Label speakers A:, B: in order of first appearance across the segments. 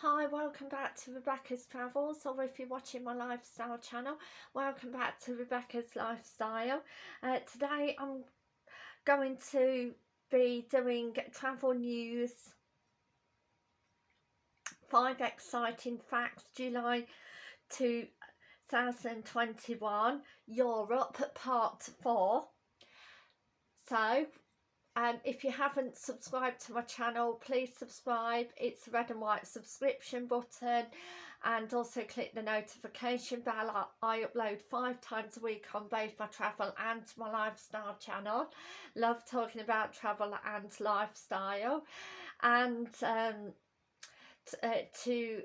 A: Hi, welcome back to Rebecca's Travels, or if you're watching my lifestyle channel, welcome back to Rebecca's Lifestyle. Uh, today I'm going to be doing travel news, five exciting facts, July 2021, Europe, part four. So um, if you haven't subscribed to my channel please subscribe. It's a red and white subscription button. And also click the notification bell. I, I upload five times a week on both my travel and my lifestyle channel. Love talking about travel and lifestyle. And um, uh, to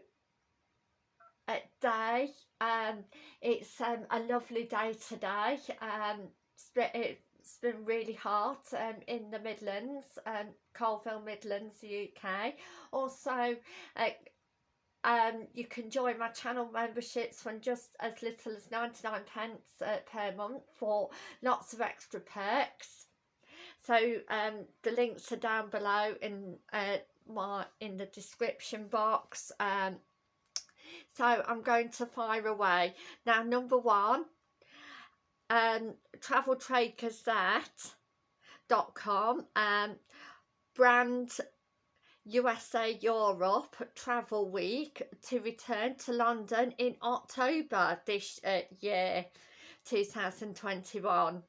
A: uh, day um, it's um, a lovely day today. Um, it, it's been really hot um, in the Midlands, um, Coalville Midlands, UK. Also, uh, um, you can join my channel memberships from just as little as 99 pence uh, per month for lots of extra perks. So um, the links are down below in uh, my in the description box. Um, so I'm going to fire away. Now number one, um, traveltradegazette.com um, brand USA Europe Travel Week to return to London in October this uh, year 2021.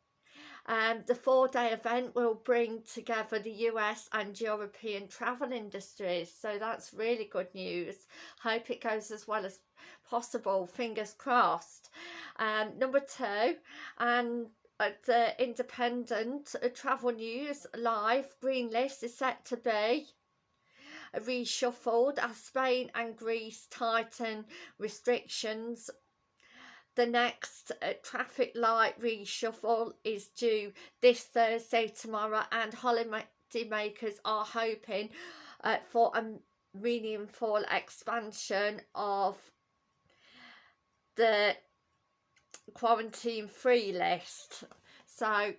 A: Um, the four-day event will bring together the US and European travel industries, so that's really good news. Hope it goes as well as possible, fingers crossed. Um, number two, and at the Independent uh, Travel News Live, Green List is set to be reshuffled as Spain and Greece tighten restrictions the next uh, traffic light reshuffle is due this Thursday tomorrow and holiday makers are hoping uh, for a meaningful expansion of the quarantine free list. So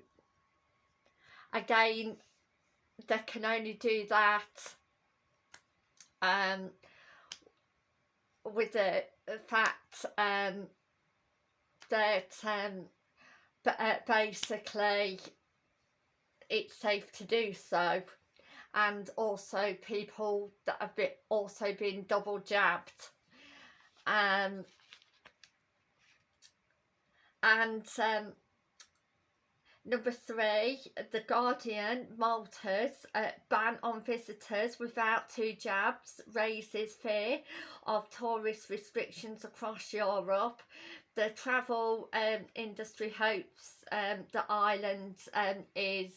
A: again they can only do that um with the fact um that um, but, uh, basically it's safe to do so. And also people that have been also been double jabbed. Um, and um, Number three, The Guardian, Malta's uh, ban on visitors without two jabs raises fear of tourist restrictions across Europe. The travel um, industry hopes um, the island um, is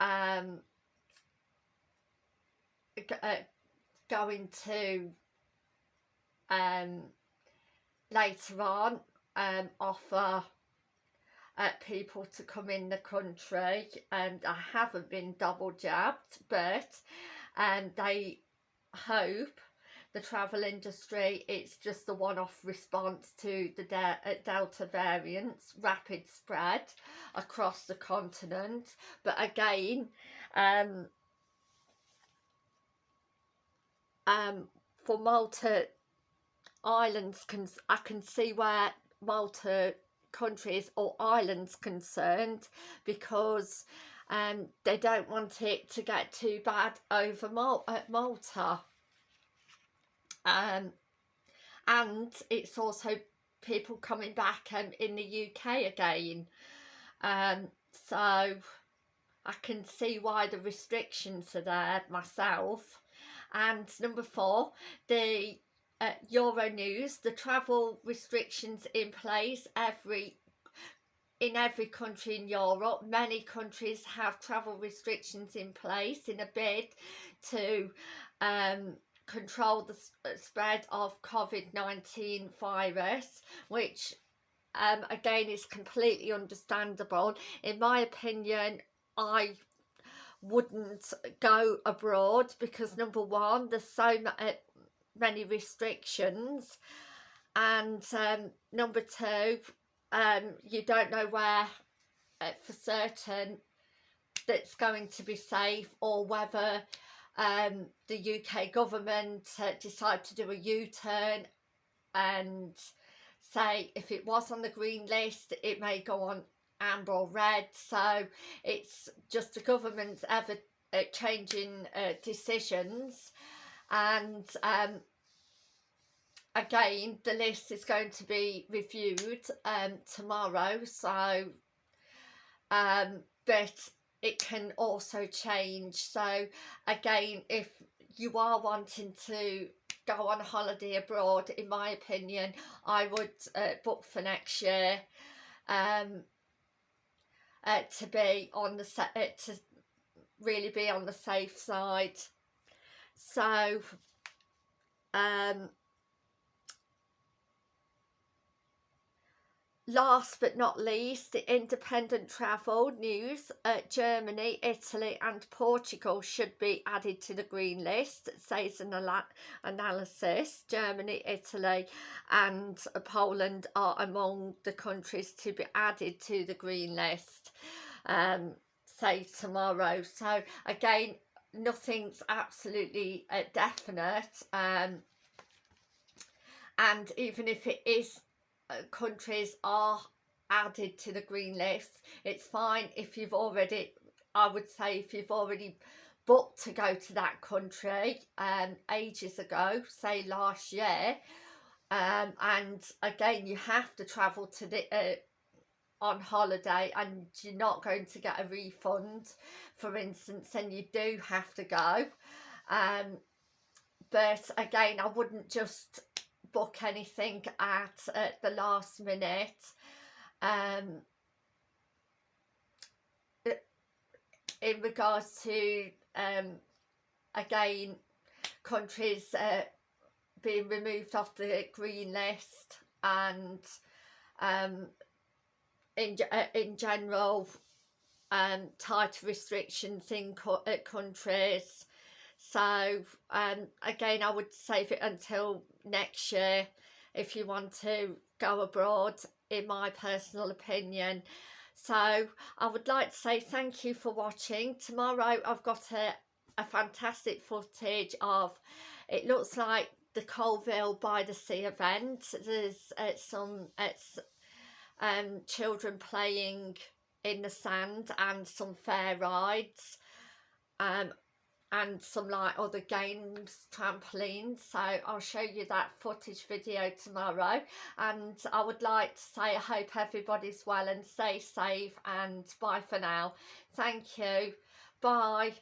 A: um, uh, going to um, later on um, offer uh, people to come in the country and I haven't been double jabbed but and um, they hope the travel industry it's just a one-off response to the de uh, delta variants rapid spread across the continent. But again um um for Malta islands can I can see where Malta countries or islands concerned because um, they don't want it to get too bad over Mal at Malta. Um, and it's also people coming back um, in the UK again. Um, so I can see why the restrictions are there myself. And number four, the uh, Euronews, the travel restrictions in place every in every country in Europe. Many countries have travel restrictions in place in a bid to um, control the uh, spread of COVID-19 virus, which um, again is completely understandable. In my opinion, I wouldn't go abroad because number one, there's so uh, many restrictions. And um, number two um, you don't know where uh, for certain that's going to be safe or whether um, the UK government uh, decide to do a U-turn and say if it was on the green list it may go on amber or red. So it's just the government's ever uh, changing uh, decisions and um, again the list is going to be reviewed um, tomorrow. So um, but it can also change. So again if you are wanting to go on holiday abroad in my opinion I would uh, book for next year um, uh, to be on the set uh, to really be on the safe side so um Last but not least, the independent travel news. Uh, Germany, Italy and Portugal should be added to the green list, says an analysis. Germany, Italy and Poland are among the countries to be added to the green list, um, say tomorrow. So again, nothing's absolutely uh, definite. Um, and even if it is uh, countries are added to the green list it's fine if you've already I would say if you've already booked to go to that country um ages ago say last year um and again you have to travel to the uh, on holiday and you're not going to get a refund for instance then you do have to go. Um but again I wouldn't just book anything at, at the last minute. Um, in regards to um, again countries uh, being removed off the green list and um, in, uh, in general um, tighter restrictions in co uh, countries. So um, again I would save it until next year if you want to go abroad in my personal opinion. So I would like to say thank you for watching. Tomorrow I've got a, a fantastic footage of it looks like the Coalville by the Sea event. There's uh, some it's um, children playing in the sand and some fair rides um, and some like other games trampolines. So I'll show you that footage video tomorrow. And I would like to say I hope everybody's well and stay safe and bye for now. Thank you. Bye